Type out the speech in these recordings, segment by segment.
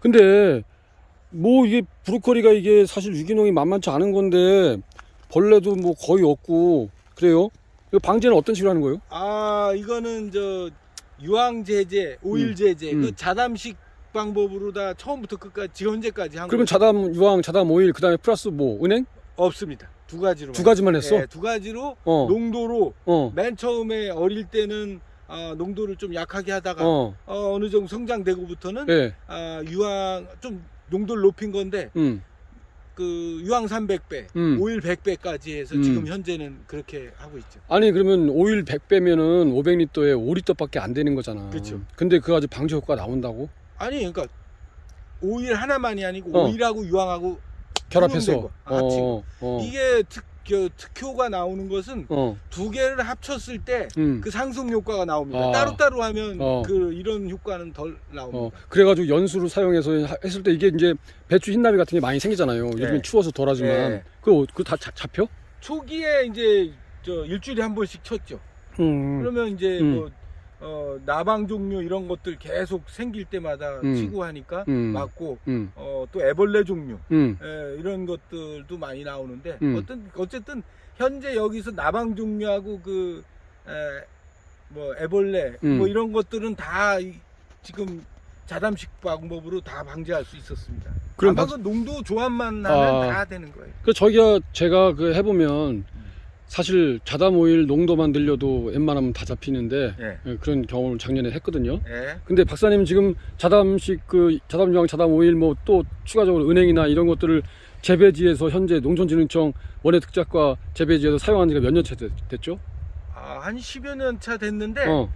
근데 뭐 이게 브로콜리가 이게 사실 유기농이 만만치 않은 건데 벌레도 뭐 거의 없고 그래요? 이거 방제는 어떤 식으로 하는 거예요? 아 이거는 저 유황 제제, 오일 제제 음. 그 자담식 방법으로 다 처음부터 끝까지 지금 현재까지 한 그러면 거 자담 유황, 자담 오일 그다음에 플러스 뭐 은행 없습니다. 두 가지로 두 가지만 했어? 네, 두 가지로 어. 농도로 어. 맨 처음에 어릴 때는 아, 농도를 좀 약하게 하다가 어. 어. 느 정도 성장되고부터는 예. 아, 유황 좀 농도를 높인 건데 음. 그 유황 300배, 음. 오일 100배까지 해서 음. 지금 현재는 그렇게 하고 있죠. 아니 그러면 오일 100배면은 500리터에 5리터밖에 안 되는 거잖아. 그쵸. 근데 그거 가지고 방제 효과가 나온다고? 아니 그러니까 오일 하나만이 아니고 어. 오일하고 유황하고 결합해서. 거, 합치고. 어. 어. 이게 특, 그, 특효가 나오는 것은 어. 두 개를 합쳤을 때 그 음. 상승 효과가 나옵니다. 아. 따로따로 하면 어. 그 이런 효과는 덜 어, 나옵니다. 그래가지고 연수를 사용해서 하- 했을 때 이게 이제 배추 흰나비 같은 게 많이 생기잖아요. 요즘 네. 추워서 덜하지만 네. 그거 그거 다 자- 잡혀? 초기에 이제 저 일주일에 한 번씩 쳤죠. 음. 그러면 이제 음. 뭐 어, 나방 종류 이런 것들 계속 생길 때마다 음. 치고 하니까 음. 맞고 음. 어, 또 애벌레 종류 음. 예, 이런 것들도 많이 나오는데 음. 어떤 어쨌든 현재 여기서 나방 종류하고 그 에, 뭐 애벌레 음. 뭐 이런 것들은 다 이- 지금 자담식 방법으로 다 방지할 수 있었습니다. 그럼 아마 박- 그 농도 조합만 하면 아. 다 되는 거예요. 그 저기가 제가 그 해보면 사실 자담 오일 농도만 늘려도 웬만하면 다 잡히는데 예. 예, 그런 경험을 작년에 했거든요. 예. 근데 박사님 지금 자담식 그 자담 유황, 자담 오일 뭐 또 추가적으로 은행이나 이런 것들을 재배지에서 현재 농촌진흥청 원예 특작과 재배지에서 사용한 지가 몇 년 차 됐죠? 아, 한 10여 년 차 됐는데 어.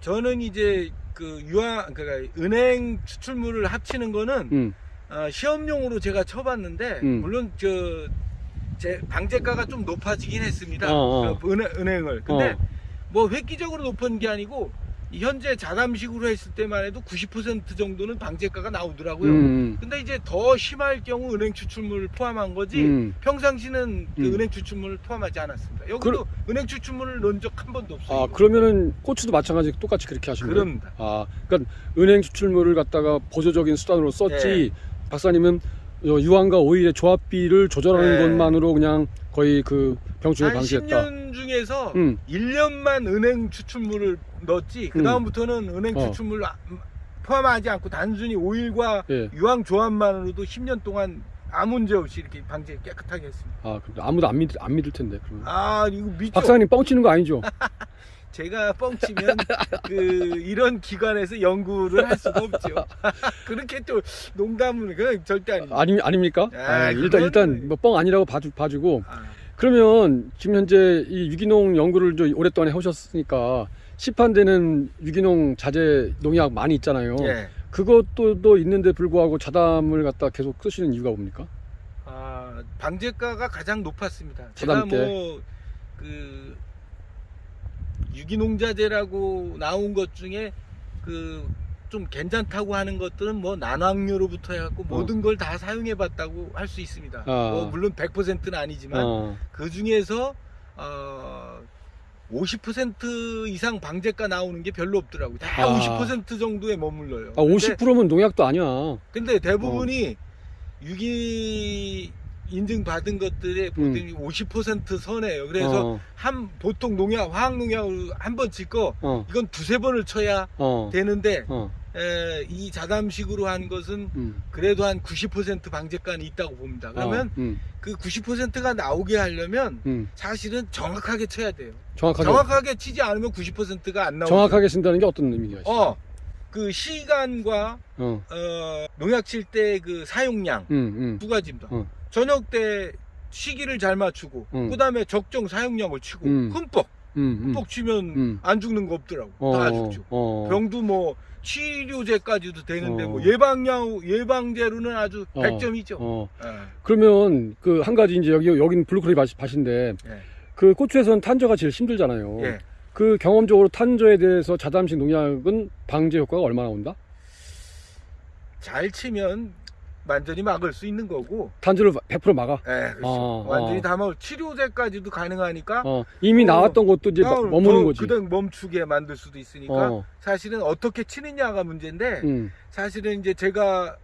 저는 이제 그 유황 그러니까 은행 추출물을 합치는 거는 음. 어, 시험용으로 제가 쳐봤는데 음. 물론 저 제 방제가가 좀 높아지긴 했습니다. 어, 어. 그 은행, 은행을. 근데 어. 뭐 획기적으로 높은 게 아니고 이 현재 자담식으로 했을 때만 해도 90% 정도는 방제가가 나오더라고요. 음. 근데 이제 더 심할 경우 은행 추출물을 포함한 거지 음. 평상시는 그 음. 은행 추출물을 포함하지 않았습니다. 여기도 은행 추출물을 넣은 적 한 번도 없어요. 아 그러면은 고추도 마찬가지 똑같이 그렇게 하신 거예요? 그럽니다. 아 그러니까 은행 추출물을 갖다가 보조적인 수단으로 썼지 박사님은 어, 유황과 오일의 조합비를 조절하는 네. 것만으로 그냥 거의 그 병충해 한 방지했다. 10년 중에서 음. 1년만 은행 추출물을 넣었지 그 다음부터는 은행 어. 추출물 아- 포함하지 않고 단순히 오일과 예. 유황 조합만으로도 10년 동안 아무 문제 없이 이렇게 방제 깨끗하게 했습니다. 아 아무도 안 믿을 안 믿을 텐데. 그러면. 아 이거 믿죠? 박사님 뻥치는 거 아니죠? 제가 뻥치면 그 이런 기관에서 연구를 할 수가 없죠. 그렇게 또 농담은 그 절대 아니죠. 아니 아닙니까? 아, 아, 일단 일단 뭐 뻥 아니라고 봐주, 봐주고 아, 그러면 지금 현재 이 유기농 연구를 좀 오랫동안 해오셨으니까 시판되는 유기농 자재 농약 많이 있잖아요. 예. 그것도 또 있는데 불구하고 자담을 갖다 계속 쓰시는 이유가 뭡니까? 아, 방제가가 가장 높았습니다. 부담 제가 뭐그 유기농자재라고 나온 것 중에 그 좀 괜찮다고 하는 것들은 뭐 난황류로부터 해갖고 모든 걸 다 사용해 봤다고 할 수 있습니다. 어. 아. 뭐 물론 100%는 아니지만 어, 그 중에서 어, 50% 이상 방제가 나오는 게 별로 없더라고요. 다 아. 50% 정도에 머물러요. 아, 50%면 농약도 아니야. 근데 대부분이 유기 인증 받은 것들의 보통 50% 선에요. 그래서 음. 어, 한 보통 농약 화학 농약을 한번 짓고 어, 이건 두세 번을 쳐야 어, 되는데 어, 에, 이 자담식으로 한 것은 음, 그래도 한 90% 방제가는 있다고 봅니다. 그러면 어, 음, 그 90%가 나오게 하려면 음. 사실은 정확하게 쳐야 돼요. 정확하게 정확하게 치지 않으면 90%가 안 나오죠. 정확하게 쓴다는 게 어떤 의미가 있어? 어, 그 시간과 어, 어, 농약 칠 때 그 사용량 음, 음, 두 가지입니다. 어. 저녁 때 시기를 잘 맞추고 음. 그다음에 적정 사용량을 치고 음. 흠뻑 음, 음. 흠뻑 치면 음. 안 죽는 거 없더라고 어, 다 죽죠. 어, 병도 뭐 치료제까지도 되는데 어. 뭐 예방약 예방제로는 아주 어. 100점이죠. 어. 예. 그러면 그 한 가지 이제 여기 여기는 브로콜리 밭- 밭인데 예. 그 고추에서는 탄저가 제일 힘들잖아요. 예. 그 경험적으로 탄저에 대해서 자담식 농약은 방제 효과가 얼마나 온다? 잘 치면 완전히 막을 수 있는 거고. 탄저를 100% 막아. 예, 그렇죠. 어, 완전히 어. 다막 치료제까지도 가능하니까. 어, 이미 어. 나왔던 것도 이제 막 머무는 거지. 그다음 멈추게 만들 수도 있으니까 어, 사실은 어떻게 치느냐가 문제인데 음, 사실은 이제 제가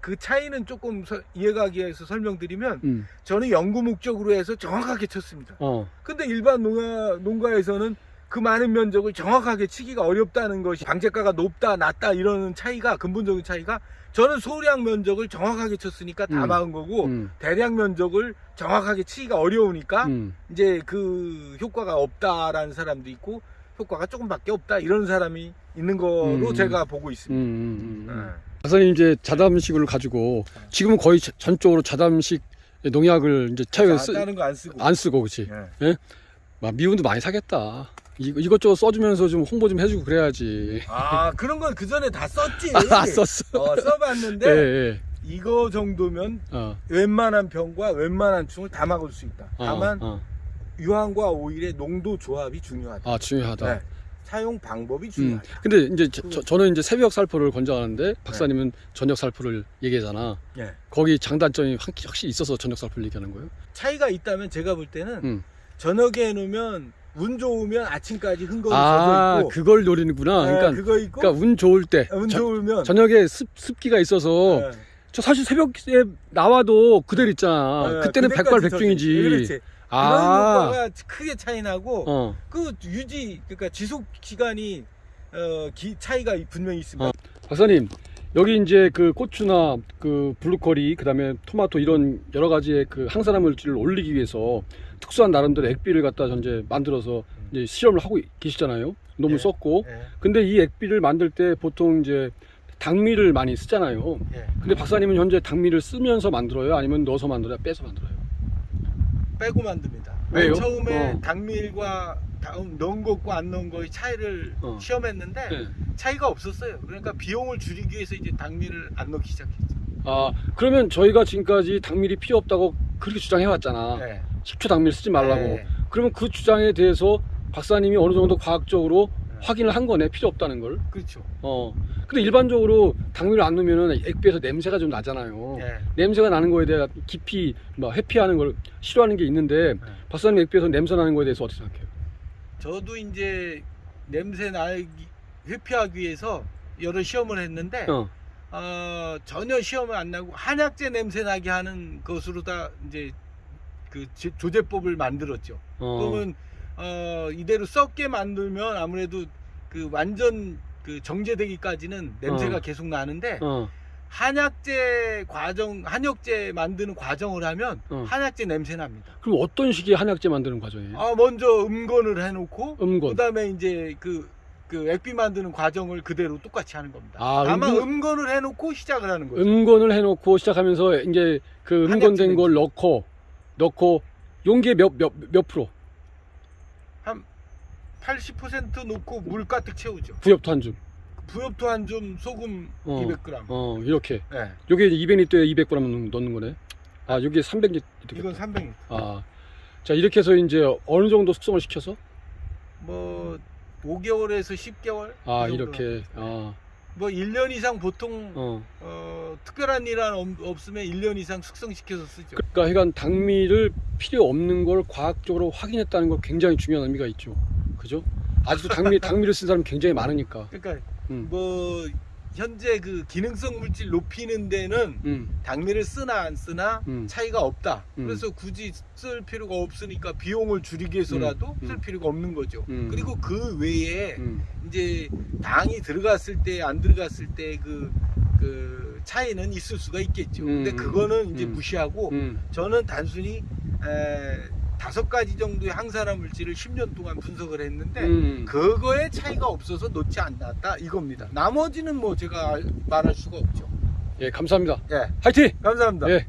그 차이는 조금 서- 이해가기 위해서 설명드리면 음. 저는 연구 목적으로 해서 정확하게 쳤습니다. 어. 근데 일반 농가, 농가에서는 그 많은 면적을 정확하게 치기가 어렵다는 것이 방제가가 높다 낮다 이런 차이가 근본적인 차이가 저는 소량 면적을 정확하게 쳤으니까 다 음. 막은 거고 음. 대량 면적을 정확하게 치기가 어려우니까 음. 이제 그 효과가 없다라는 사람도 있고 효과가 조금밖에 없다 이런 사람이 있는 거로 음. 제가 보고 음. 있습니다. 음. 음. 네. 박사님 이제 자담식을 가지고 지금은 거의 자- 전적으로 자담식 농약을 이제 차에 쓰, 안 쓰고 안 쓰고 그렇지. 예. 막 미운도 많이 사겠다. 이, 이것저것 써주면서 좀 홍보 좀 해주고 그래야지. 아 그런 건 그 전에 다 썼지. 아, 썼어. 어, 써봤는데 예, 예. 이거 정도면 어, 웬만한 병과 웬만한 충을 다 막을 수 있다. 어, 다만 어. 유황과 오일의 농도 조합이 중요하다. 아, 중요하다. 네. 사용 방법이 음. 중요하다. 근데 이제 저, 저, 는 이제 새벽 살포를 권장하는데 박사님은 저녁 살포를 얘기하잖아. 예. 거기 장단점이 확- 확실히 있어서 저녁 살포를 얘기하는 거예요? 차이가 있다면 제가 볼 때는 음. 저녁에 해놓으면 운 좋으면 아침까지 흥건히 아, 젖어 있고 그걸 노리는구나. 예, 그러니까, 그거 있고 그러니까 운 좋을 때. 운 저, 좋으면 저녁에 습, 습기가 있어서 예. 저 사실 새벽에 나와도 그대로 있잖아. 예, 그때는 그때까지 백발백중이지. 있- 그렇지. 그런 아, 효과가 크게 차이 나고 어. 그 유지 그러니까 지속 기간이 어, 기, 차이가 분명히 있습니다. 어. 박사님 여기 이제 그 고추나 그 브로콜리 그다음에 토마토 이런 여러 가지의 그 항산화 물질을 올리기 위해서 특수한 나름대로 액비를 갖다 현재 만들어서 이제 실험을 하고 계시잖아요. 너무 예. 썼고. 예, 근데 이 액비를 만들 때 보통 이제 당미를 많이 쓰잖아요. 예. 근데 박사님은 현재 당미를 쓰면서 만들어요? 아니면 넣어서 만들어요? 빼서 만들어요? 빼고 만듭니다. 왜요? 맨 처음에 어. 당밀과 다음 넣은 것과 안 넣은 거의 차이를 어. 시험했는데 네. 차이가 없었어요. 그러니까 비용을 줄이기 위해서 이제 당밀을 안 넣기 시작했죠. 아 그러면 저희가 지금까지 당밀이 필요 없다고 그렇게 주장해 왔잖아. 네. 식초 당밀 쓰지 말라고. 네. 그러면 그 주장에 대해서 박사님이 어느 정도 과학적으로 네. 확인을 한 거네 필요 없다는 걸. 그렇죠. 어. 근데 일반적으로 당밀을 안 넣으면 액비에서 냄새가 좀 나잖아요. 네. 냄새가 나는 거에 대해 깊이 뭐 회피하는 걸 싫어하는 게 있는데 네. 박사님 액비에서 냄새 나는 거에 대해서 어떻게 생각해요? 저도 이제 냄새 나기 회피하기 위해서 여러 시험을 했는데 어. 어, 전혀 시험을 안 나고 한약재 냄새 나게 하는 것으로 다 이제 그 제- 조제법을 만들었죠. 어. 그러면 어, 이대로 썩게 만들면 아무래도 그 완전 그 정제되기까지는 냄새가 어. 계속 나는데 어. 한약재 과정 한약재 만드는 과정을 하면 어. 한약재 냄새 납니다. 그럼 어떤 식의 한약재 만드는 과정이에요? 아 먼저 음건을 해놓고 음건. 그다음에 이제 그, 그 액비 만드는 과정을 그대로 똑같이 하는 겁니다. 아, 다만 음건- 음건... 을 해놓고 시작을 하는 거죠. 음건을 해놓고 시작하면서 이제 그 음건된 걸 넣고 넣고 용기에 몇 몇 몇 프로 80% 넣고 물 가득 채우죠. 부엽토 한 줌. 부엽토 한 줌, 소금 어. 200g. 어 이렇게. 네. 요게 이제 200리터에 200g 넣는 거네. 아 여기에 300리터. 이건 300. 아. 자 이렇게 해서 이제 어느 정도 숙성을 시켜서 뭐 5개월에서 10개월. 아. 이렇게 아 뭐 1년 이상 보통 어. 어. 특별한 일 없으면 1년 이상 숙성시켜서 쓰죠. 그러니까 하여간 당미를 필요 없는 걸 과학적으로 확인했다는 거 굉장히 중요한 의미가 있죠. 그죠? 아직도 당미 당미를 쓴 사람이 굉장히 많으니까. 그러니까 음. 뭐 현재 그 기능성 물질 높이는 데는 음. 당미를 쓰나 안 쓰나 음. 차이가 없다. 음. 그래서 굳이 쓸 필요가 없으니까 비용을 줄이기 위해서라도 음. 쓸 음. 필요가 없는 거죠. 음. 그리고 그 외에 음. 이제 당이 들어갔을 때 안 들어갔을 때그 그 차이는 있을 수가 있겠죠. 음. 근데 그거는 이제 음. 무시하고 음. 저는 단순히 에, 다섯 가지 정도의 항산화 물질을 10년 동안 분석을 했는데 음. 그거에 차이가 없어서 놓지 않았다 이겁니다. 나머지는 뭐 제가 알- 말할 수가 없죠. 예, 감사합니다. 예, 화이팅! 감사합니다. 예.